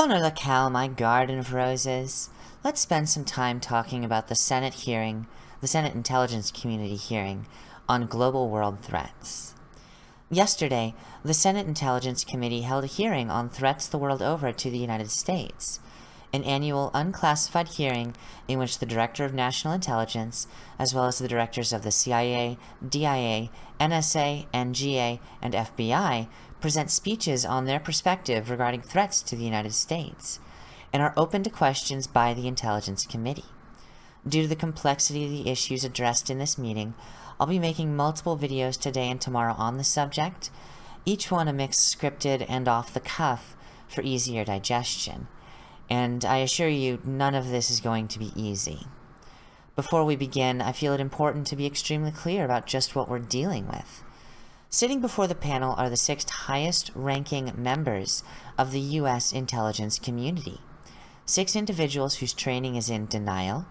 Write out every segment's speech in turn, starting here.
Bona la Cal, my garden of roses. Let's spend some time talking about the Senate hearing, the Senate Intelligence Community hearing, on global world threats. Yesterday, the Senate Intelligence Committee held a hearing on threats the world over to the United States, an annual unclassified hearing in which the Director of National Intelligence, as well as the directors of the CIA, DIA, NSA, NGA, and FBI, present speeches on their perspective regarding threats to the United States, and are open to questions by the Intelligence Committee. Due to the complexity of the issues addressed in this meeting, I'll be making multiple videos today and tomorrow on the subject, each one a mix scripted and off the cuff for easier digestion. And I assure you, none of this is going to be easy. Before we begin, I feel it important to be extremely clear about just what we're dealing with. Sitting before the panel are the six highest-ranking members of the U.S. intelligence community. Six individuals whose training is in denial,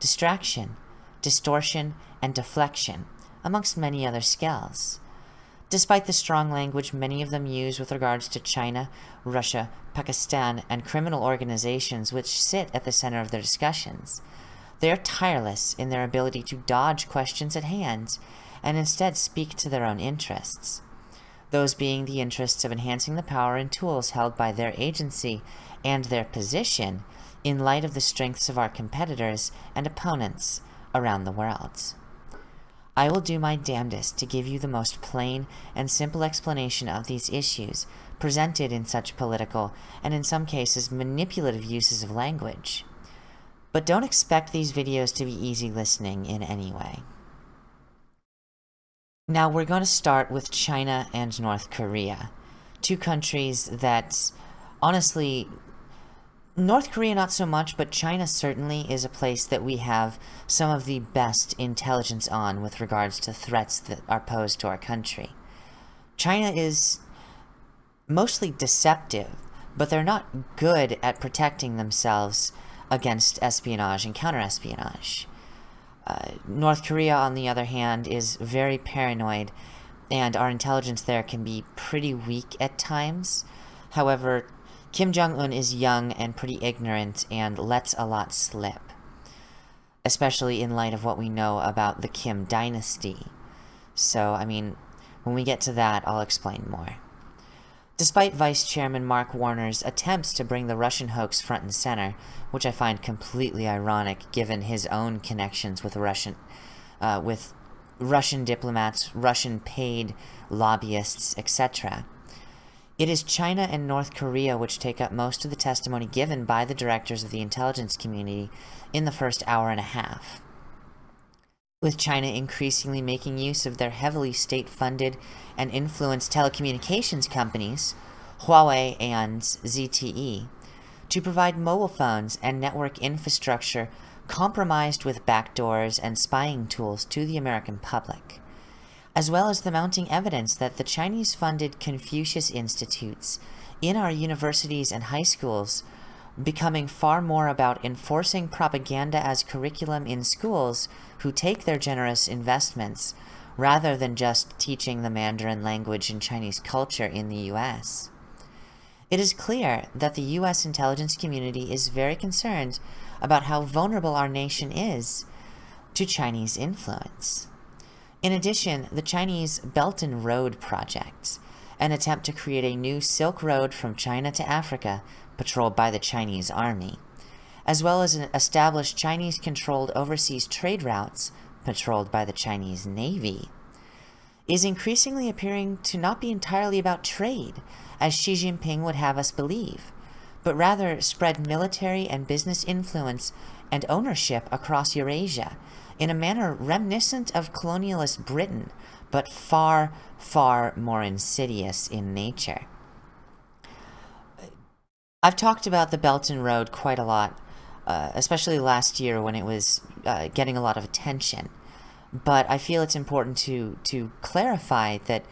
distraction, distortion, and deflection, amongst many other skills. Despite the strong language many of them use with regards to China, Russia, Pakistan, and criminal organizations which sit at the center of their discussions, they are tireless in their ability to dodge questions at hand and instead speak to their own interests. Those being the interests of enhancing the power and tools held by their agency and their position in light of the strengths of our competitors and opponents around the world. I will do my damnedest to give you the most plain and simple explanation of these issues presented in such political and in some cases manipulative uses of language. But don't expect these videos to be easy listening in any way. Now we're going to start with China and North Korea, two countries that honestly North Korea not so much, but China certainly is a place that we have some of the best intelligence on with regards to threats that are posed to our country. China is mostly deceptive, but they're not good at protecting themselves against espionage and counterespionage. Uh, North Korea, on the other hand, is very paranoid, and our intelligence there can be pretty weak at times. However, Kim Jong-un is young and pretty ignorant and lets a lot slip. Especially in light of what we know about the Kim dynasty. So, I mean, when we get to that, I'll explain more. Despite Vice Chairman Mark Warner's attempts to bring the Russian hoax front and center, which I find completely ironic given his own connections with Russian, uh, with Russian diplomats, Russian paid lobbyists, etc. It is China and North Korea which take up most of the testimony given by the directors of the intelligence community in the first hour and a half with China increasingly making use of their heavily state-funded and influenced telecommunications companies, Huawei and ZTE, to provide mobile phones and network infrastructure compromised with backdoors and spying tools to the American public, as well as the mounting evidence that the Chinese-funded Confucius Institutes in our universities and high schools becoming far more about enforcing propaganda as curriculum in schools who take their generous investments rather than just teaching the Mandarin language and Chinese culture in the US. It is clear that the US intelligence community is very concerned about how vulnerable our nation is to Chinese influence. In addition, the Chinese Belt and Road Project, an attempt to create a new Silk Road from China to Africa patrolled by the Chinese army, as well as established Chinese-controlled overseas trade routes patrolled by the Chinese Navy, is increasingly appearing to not be entirely about trade, as Xi Jinping would have us believe, but rather spread military and business influence and ownership across Eurasia in a manner reminiscent of colonialist Britain, but far, far more insidious in nature. I've talked about the Belt and Road quite a lot, uh, especially last year when it was uh, getting a lot of attention. But I feel it's important to, to clarify that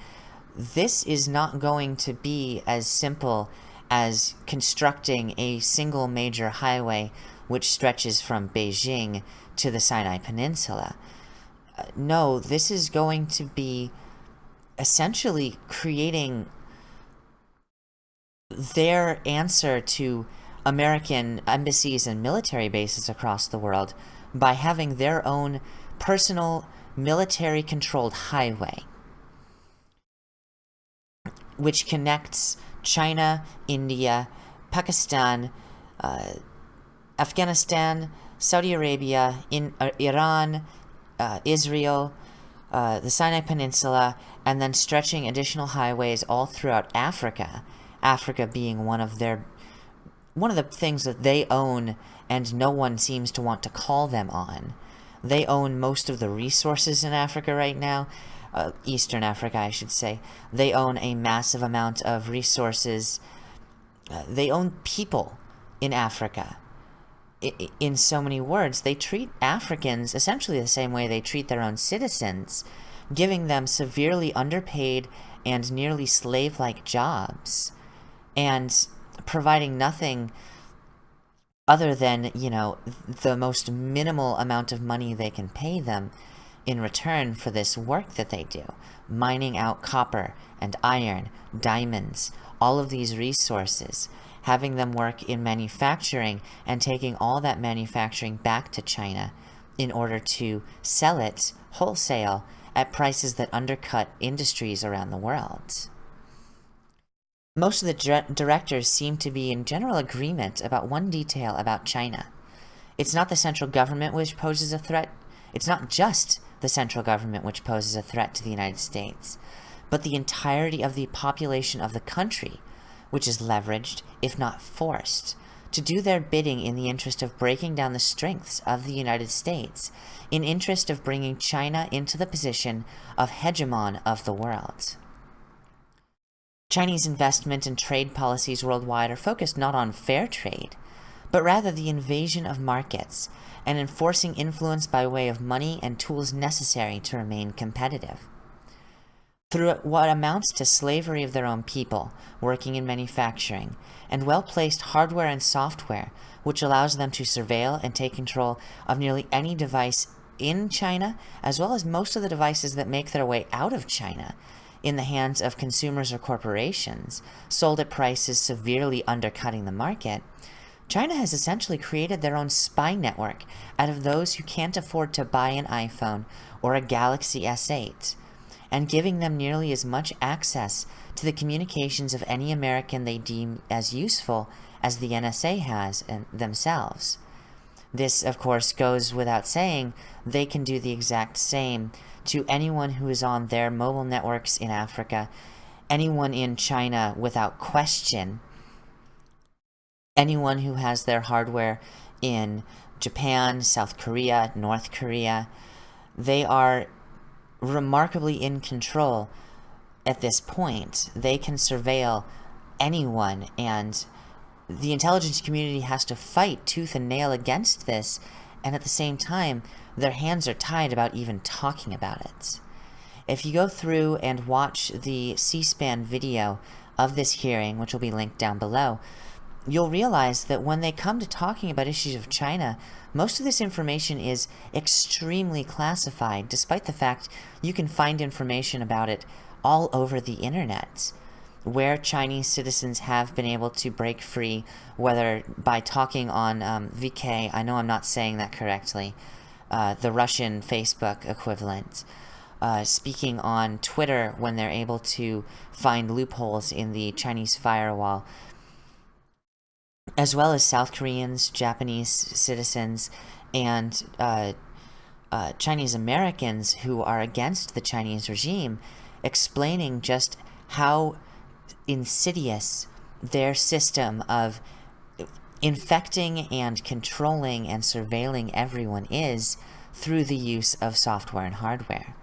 this is not going to be as simple as constructing a single major highway which stretches from Beijing to the Sinai Peninsula. Uh, no, this is going to be essentially creating their answer to American embassies and military bases across the world by having their own personal military controlled highway which connects China, India, Pakistan, uh, Afghanistan, Saudi Arabia, in, uh, Iran, uh, Israel, uh, the Sinai Peninsula, and then stretching additional highways all throughout Africa. Africa being one of their one of the things that they own and no one seems to want to call them on. They own most of the resources in Africa right now, uh, Eastern Africa, I should say. They own a massive amount of resources. Uh, they own people in Africa. I in so many words, they treat Africans essentially the same way they treat their own citizens, giving them severely underpaid and nearly slave-like jobs, and providing nothing other than, you know, the most minimal amount of money they can pay them in return for this work that they do, mining out copper and iron, diamonds, all of these resources, having them work in manufacturing and taking all that manufacturing back to China in order to sell it wholesale at prices that undercut industries around the world. Most of the directors seem to be in general agreement about one detail about China. It's not the central government which poses a threat. It's not just the central government which poses a threat to the United States, but the entirety of the population of the country, which is leveraged, if not forced, to do their bidding in the interest of breaking down the strengths of the United States, in interest of bringing China into the position of hegemon of the world. Chinese investment and trade policies worldwide are focused not on fair trade, but rather the invasion of markets and enforcing influence by way of money and tools necessary to remain competitive. Through what amounts to slavery of their own people, working in manufacturing, and well-placed hardware and software, which allows them to surveil and take control of nearly any device in China, as well as most of the devices that make their way out of China, in the hands of consumers or corporations, sold at prices severely undercutting the market, China has essentially created their own spy network out of those who can't afford to buy an iPhone or a Galaxy S8, and giving them nearly as much access to the communications of any American they deem as useful as the NSA has uh, themselves. This, of course, goes without saying, they can do the exact same to anyone who is on their mobile networks in Africa, anyone in China without question, anyone who has their hardware in Japan, South Korea, North Korea, they are remarkably in control at this point. They can surveil anyone, and the intelligence community has to fight tooth and nail against this, and at the same time, their hands are tied about even talking about it. If you go through and watch the C-SPAN video of this hearing, which will be linked down below, you'll realize that when they come to talking about issues of China, most of this information is extremely classified, despite the fact you can find information about it all over the internet, where Chinese citizens have been able to break free, whether by talking on um, VK, I know I'm not saying that correctly, uh, the Russian Facebook equivalent, uh, speaking on Twitter when they're able to find loopholes in the Chinese firewall, as well as South Koreans, Japanese citizens, and uh, uh, Chinese Americans who are against the Chinese regime, explaining just how insidious their system of infecting and controlling and surveilling everyone is through the use of software and hardware.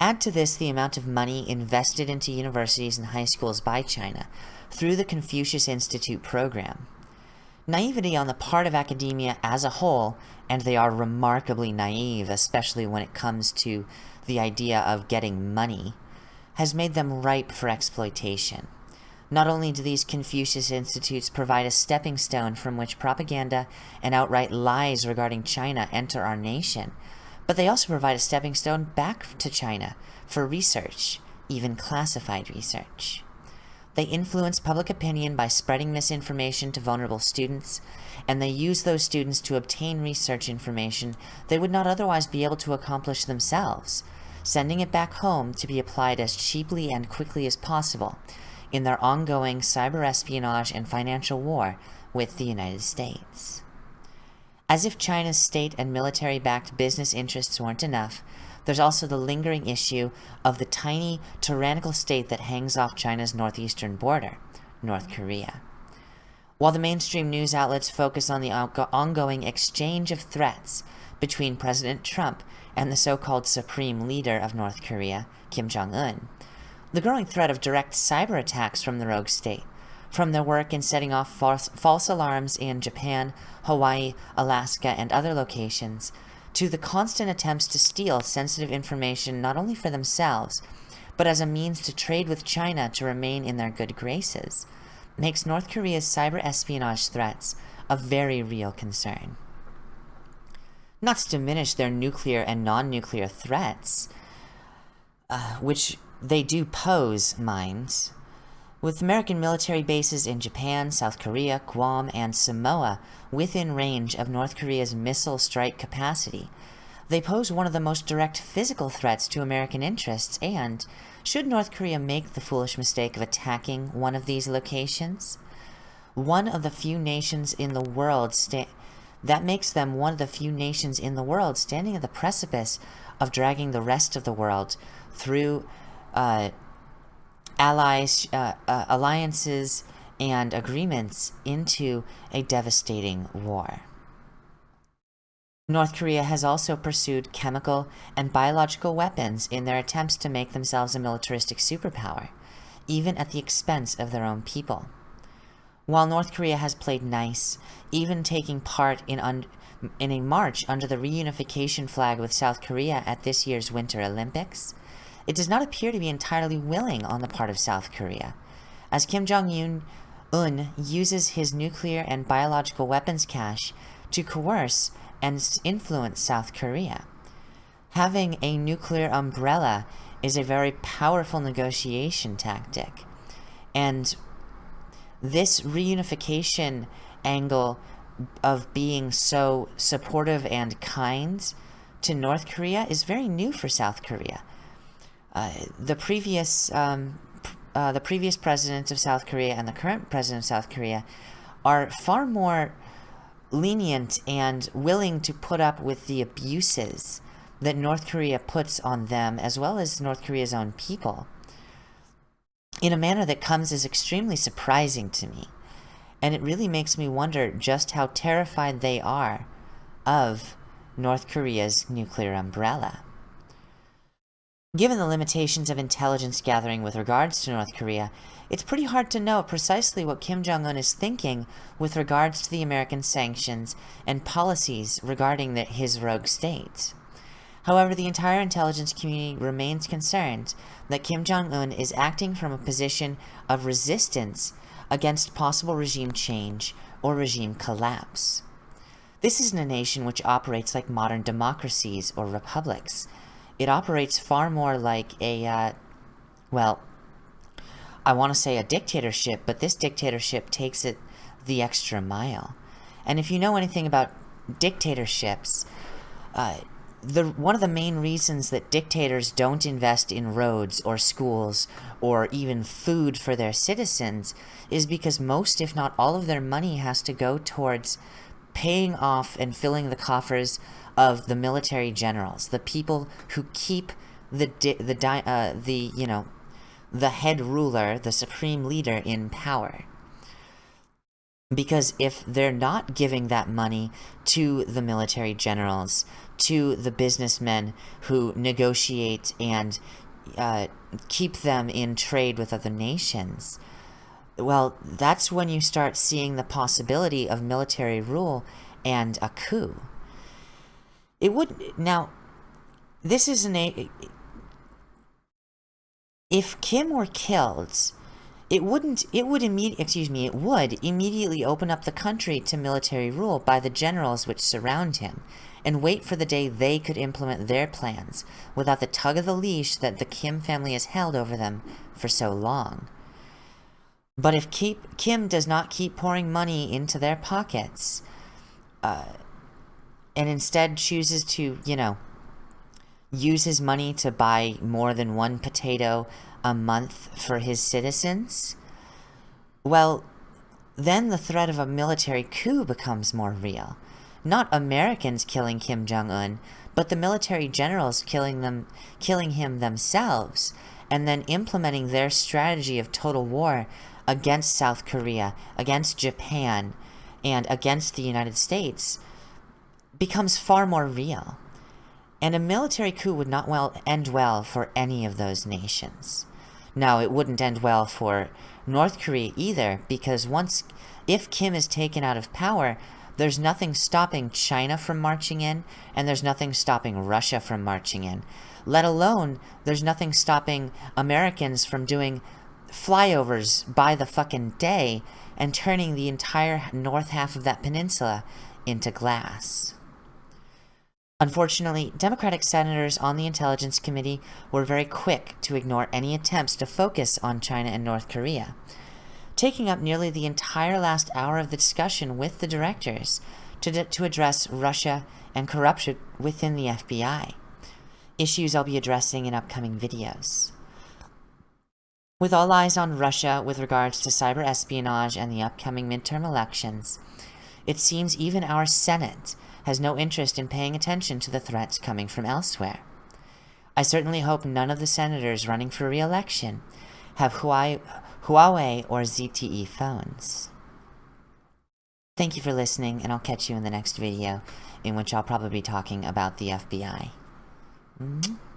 Add to this the amount of money invested into universities and high schools by China, through the Confucius Institute program. Naivety on the part of academia as a whole, and they are remarkably naive, especially when it comes to the idea of getting money, has made them ripe for exploitation. Not only do these Confucius Institutes provide a stepping stone from which propaganda and outright lies regarding China enter our nation, but they also provide a stepping stone back to China for research, even classified research. They influence public opinion by spreading misinformation to vulnerable students, and they use those students to obtain research information they would not otherwise be able to accomplish themselves, sending it back home to be applied as cheaply and quickly as possible in their ongoing cyber espionage and financial war with the United States. As if China's state and military-backed business interests weren't enough, there's also the lingering issue of the tiny, tyrannical state that hangs off China's northeastern border, North Korea. While the mainstream news outlets focus on the ongoing exchange of threats between President Trump and the so-called supreme leader of North Korea, Kim Jong-un, the growing threat of direct cyber attacks from the rogue state, from their work in setting off false, false alarms in Japan, Hawaii, Alaska, and other locations, to the constant attempts to steal sensitive information not only for themselves, but as a means to trade with China to remain in their good graces, makes North Korea's cyber espionage threats a very real concern. Not to diminish their nuclear and non-nuclear threats, uh, which they do pose, mind, with American military bases in Japan, South Korea, Guam, and Samoa within range of North Korea's missile strike capacity, they pose one of the most direct physical threats to American interests and, should North Korea make the foolish mistake of attacking one of these locations, one of the few nations in the world that makes them one of the few nations in the world standing at the precipice of dragging the rest of the world through uh, allies, uh, uh, alliances, and agreements into a devastating war. North Korea has also pursued chemical and biological weapons in their attempts to make themselves a militaristic superpower, even at the expense of their own people. While North Korea has played nice, even taking part in, in a march under the reunification flag with South Korea at this year's Winter Olympics, it does not appear to be entirely willing on the part of South Korea, as Kim Jong-un uses his nuclear and biological weapons cache to coerce and influence South Korea. Having a nuclear umbrella is a very powerful negotiation tactic, and this reunification angle of being so supportive and kind to North Korea is very new for South Korea. Uh, the previous um, uh, the previous president of South Korea and the current president of South Korea are far more lenient and willing to put up with the abuses that North Korea puts on them as well as North Korea's own people in a manner that comes as extremely surprising to me. And it really makes me wonder just how terrified they are of North Korea's nuclear umbrella. Given the limitations of intelligence gathering with regards to North Korea, it's pretty hard to know precisely what Kim Jong-un is thinking with regards to the American sanctions and policies regarding the, his rogue state. However, the entire intelligence community remains concerned that Kim Jong-un is acting from a position of resistance against possible regime change or regime collapse. This isn't a nation which operates like modern democracies or republics, it operates far more like a, uh, well, I want to say a dictatorship, but this dictatorship takes it the extra mile. And if you know anything about dictatorships, uh, the one of the main reasons that dictators don't invest in roads or schools or even food for their citizens is because most, if not all of their money has to go towards paying off and filling the coffers of the military generals, the people who keep the the uh, the you know the head ruler, the supreme leader in power. Because if they're not giving that money to the military generals, to the businessmen who negotiate and uh, keep them in trade with other nations, well, that's when you start seeing the possibility of military rule and a coup. It would now. This is an a. If Kim were killed, it wouldn't. It would immediately. Excuse me. It would immediately open up the country to military rule by the generals which surround him, and wait for the day they could implement their plans without the tug of the leash that the Kim family has held over them for so long. But if keep, Kim does not keep pouring money into their pockets, uh, and instead chooses to, you know, use his money to buy more than one potato a month for his citizens, well, then the threat of a military coup becomes more real. Not Americans killing Kim Jong-un, but the military generals killing them, killing him themselves, and then implementing their strategy of total war against South Korea, against Japan, and against the United States becomes far more real. And a military coup would not well end well for any of those nations. Now, it wouldn't end well for North Korea either, because once, if Kim is taken out of power, there's nothing stopping China from marching in, and there's nothing stopping Russia from marching in. Let alone, there's nothing stopping Americans from doing flyovers by the fucking day and turning the entire north half of that peninsula into glass. Unfortunately, Democratic senators on the Intelligence Committee were very quick to ignore any attempts to focus on China and North Korea, taking up nearly the entire last hour of the discussion with the directors to, to address Russia and corruption within the FBI, issues I'll be addressing in upcoming videos. With all eyes on Russia with regards to cyber espionage and the upcoming midterm elections, it seems even our Senate has no interest in paying attention to the threats coming from elsewhere. I certainly hope none of the senators running for re-election have Huawei or ZTE phones. Thank you for listening, and I'll catch you in the next video, in which I'll probably be talking about the FBI. Mm -hmm.